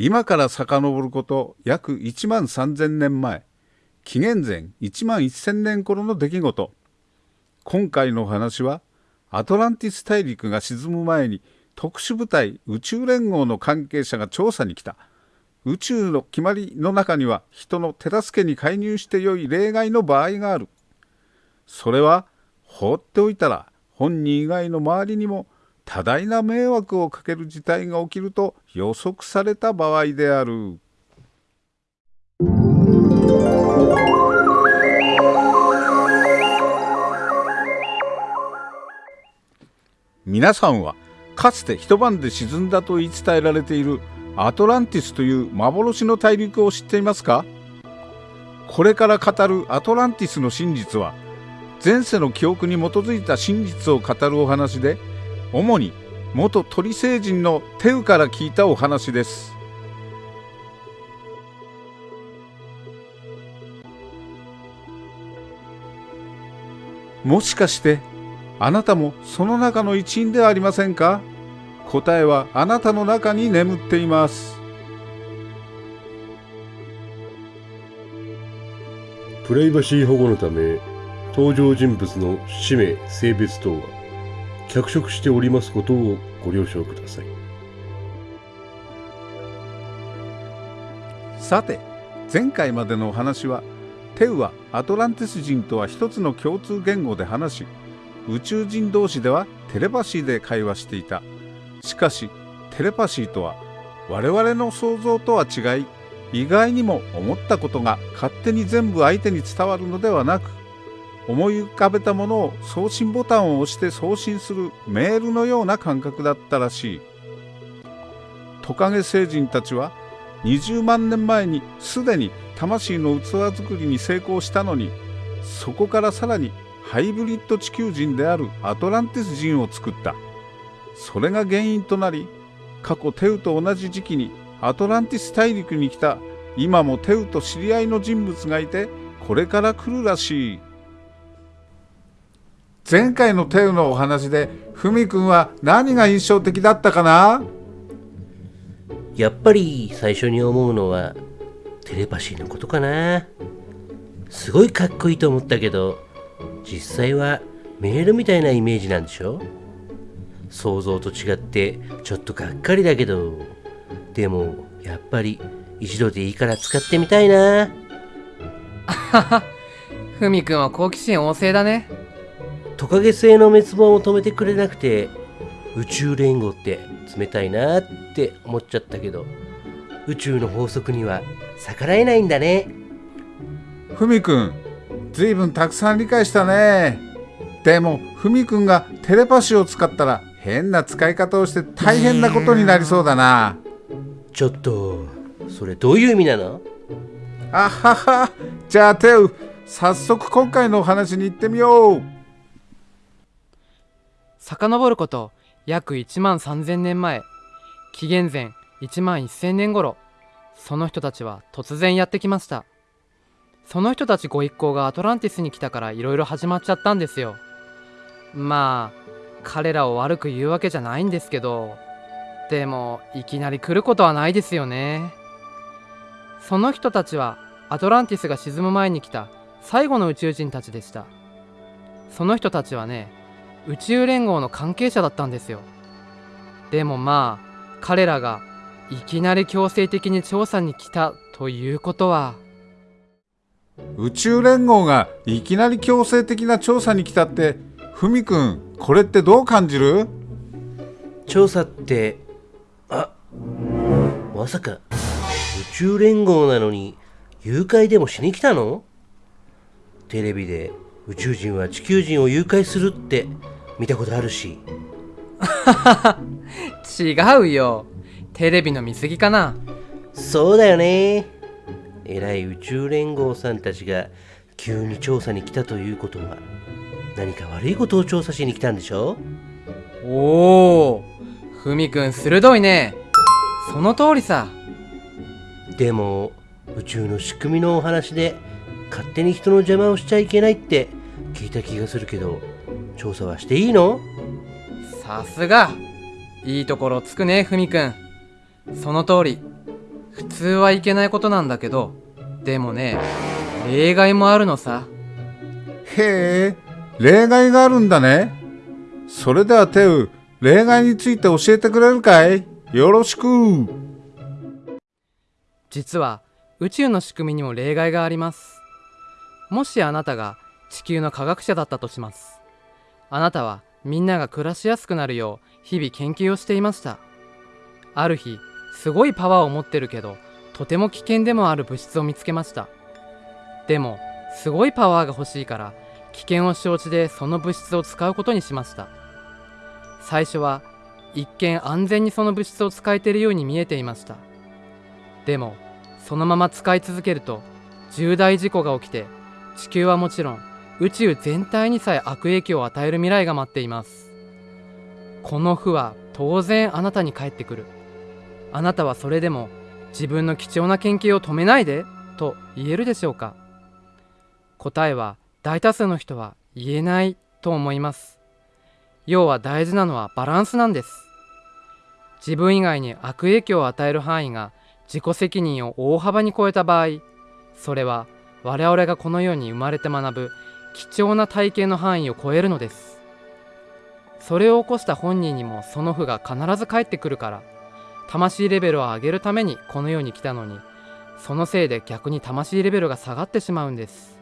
今から遡ること約1万3000年前紀元前1万1000年頃の出来事。今回のお話はアトランティス大陸が沈む前に特殊部隊宇宙連合の関係者が調査に来た。宇宙の決まりの中には人の手助けに介入してよい例外の場合がある。それは放っておいたら本人以外の周りにも多大な迷惑をかける事態が起きると予測された場合である。皆さんはかつて一晩で沈んだと言い伝えられているアトランティスという幻の大陸を知っていますか？これから語るアトランティスの真実は前世の記憶に基づいた真実を語るお話で主に元鳥星人のテウから聞いたお話です。もしかしてあなたもその中の一員ではありませんか？答えはあなたの中に眠っています。プライバシー保護のため登場人物の氏名性別等は脚色しておりますことをご了承ください。さて前回までのお話はテウはアトランティス人とは一つの共通言語で話し宇宙人同士ではテレパシーで会話していた。しかしテレパシーとは我々の想像とは違い意外にも思ったことが勝手に全部相手に伝わるのではなく思い浮かべたものを送信ボタンを押して送信するメールのような感覚だったらしい。トカゲ星人たちは20万年前にすでに魂の器作りに成功したのにそこからさらにハイブリッド地球人であるアトランティス人を作った。それが原因となり過去テウと同じ時期にアトランティス大陸に来た今もテウと知り合いの人物がいてこれから来るらしい。前回のテウのお話でふみくんは何が印象的だったかな？やっぱり最初に思うのはテレパシーのことかな。すごいかっこいいと思ったけど実際はメールみたいなイメージなんでしょ？想像と違ってちょっとがっかりだけどでもやっぱり一度でいいから使ってみたいな。あははふみくんは好奇心旺盛だねトカゲ星の滅亡を止めてくれなくて宇宙連合って冷たいなって思っちゃったけど宇宙の法則には逆らえないんだね。ふみくんずいぶんたくさん理解したね。でもふみくんがテレパシーを使ったら変な使い方をして大変なことになりそうだな。ちょっとそれどういう意味なの？あははじゃあテウ早速今回のお話に行ってみよう遡ること約1万3000年前紀元前1万1000年頃その人たちは突然やってきました。その人たちご一行がアトランティスに来たからいろいろ始まっちゃったんですよ。まあ彼らを悪く言うわけじゃないんですけどでもいきなり来ることはないですよね。その人たちはアトランティスが沈む前に来た最後の宇宙人たちでした。その人たちはね宇宙連合の関係者だったんですよ。でもまあ彼らがいきなり強制的に調査に来たということは。宇宙連合がいきなり強制的な調査に来たってふみくんこれってどう感じる？調査ってあまさか宇宙連合なのに誘拐でもしに来たの？テレビで宇宙人は地球人を誘拐するって見たことあるし。違うよ。テレビの見過ぎかな。そうだよね。偉い宇宙連合さんたちが急に調査に来たということは何か悪いことを調査しに来たんでしょ？おおふみくん鋭いね。その通りさ。でも宇宙の仕組みのお話で勝手に人の邪魔をしちゃいけないって聞いた気がするけど調査はしていいの？さすが。いいところつくねふみくん。その通り。普通はいけないことなんだけど。でもね例外もあるのさ。へえ、例外があるんだね。それではテウ、例外について教えてくれるかい？よろしく。実は宇宙の仕組みにも例外があります。もしあなたが地球の科学者だったとしますあなたはみんなが暮らしやすくなるよう日々研究をしていました。ある日すごいパワーを持ってるけどとても危険でもある物質を見つけました。でもすごいパワーが欲しいから危険を承知でその物質を使うことにしました。最初は一見安全にその物質を使えているように見えていました。でもそのまま使い続けると重大事故が起きて地球はもちろん宇宙全体にさえ悪影響を与える未来が待っています。この負は当然あなたに返ってくる。あなたはそれでも自分の貴重な研究を止めないでと言えるでしょうか。答えは大多数の人は言えないと思います。要は大事なのはバランスなんです。自分以外に悪影響を与える範囲が自己責任を大幅に超えた場合それは我々がこの世に生まれて学ぶ貴重な体験の範囲を超えるのです。それを起こした本人にもその負が必ず返ってくるから魂レベルを上げるためにこの世に来たのにそのせいで逆に魂レベルが下がってしまうんです。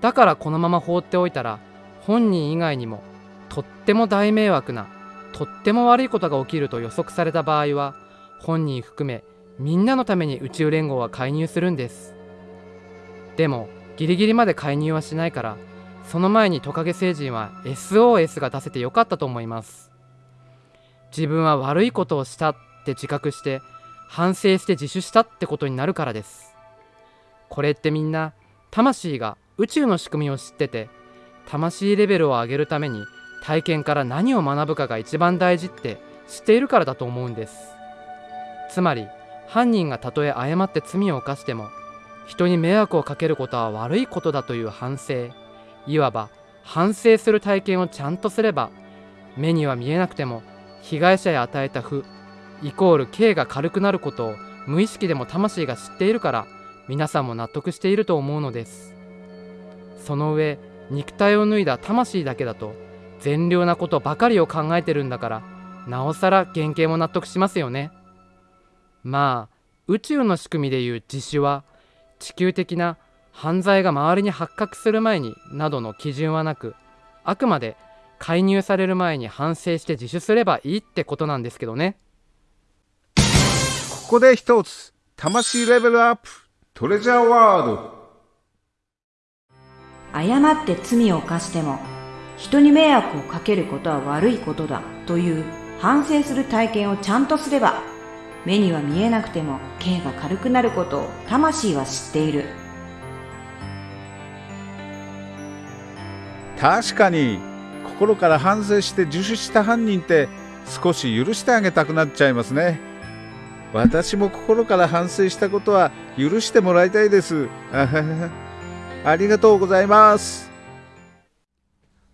だからこのまま放っておいたら本人以外にもとっても大迷惑なとっても悪いことが起きると予測された場合は本人含めみんなのために宇宙連合は介入するんです。でもギリギリまで介入はしないからその前にトカゲ星人は SOS が出せてよかったと思います。自分は悪いことをしたって自覚して反省して自首したってことになるからです。これってみんな魂が宇宙の仕組みを知ってて魂レベルを上げるために体験から何を学ぶかが一番大事って知っているからだと思うんです。つまり犯人がたとえ誤って罪を犯しても人に迷惑をかけることは悪いことだという反省。いわば反省する体験をちゃんとすれば目には見えなくても被害者へ与えた負イコール刑が軽くなることを無意識でも魂が知っているから皆さんも納得していると思うのです。その上肉体を脱いだ魂だけだと善良なことばかりを考えてるんだからなおさら原型も納得しますよね。まあ宇宙の仕組みでいう自首は地球的な犯罪が周りに発覚する前になどの基準はなくあくまで介入される前に反省して自首すればいいってことなんですけどねここで一つ、魂レベルアップ、トレジャーワード。誤って罪を犯しても人に迷惑をかけることは悪いことだという反省する体験をちゃんとすれば目には見えなくても刑が軽くなることを魂は知っている確かに、心から反省して自首した犯人って少し許してあげたくなっちゃいますね。私も心から反省したことは許してもらいたいです。ありがとうございます。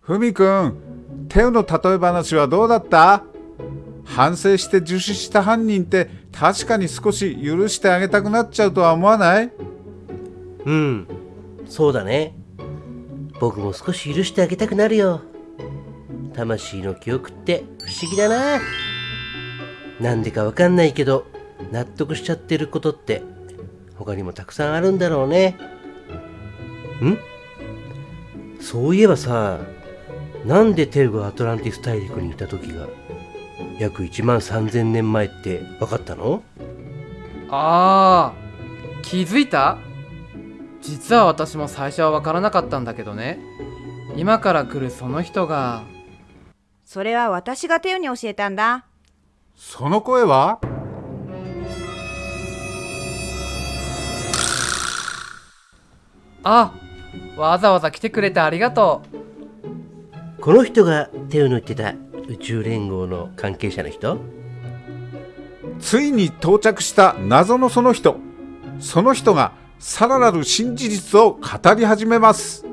ふみくん、テウの例え話はどうだった？反省して自首した犯人って確かに少し許してあげたくなっちゃうとは思わない？うん。そうだね。僕も少し許してあげたくなるよ。魂の記憶って不思議だな。なんでかわかんないけど納得しちゃってることって他にもたくさんあるんだろうね。ん？そういえばさなんでテルがアトランティス大陸にいた時が約1万3000年前って分かったの？あー気づいた？実は私も最初は分からなかったんだけどね。今から来るその人が。それは私がテウに教えたんだ。その声は？あわざわざ来てくれてありがとう。この人が手を抜いてた宇宙連合の関係者の人？ついに到着した謎のその人。その人がさらなる新事実を語り始めます。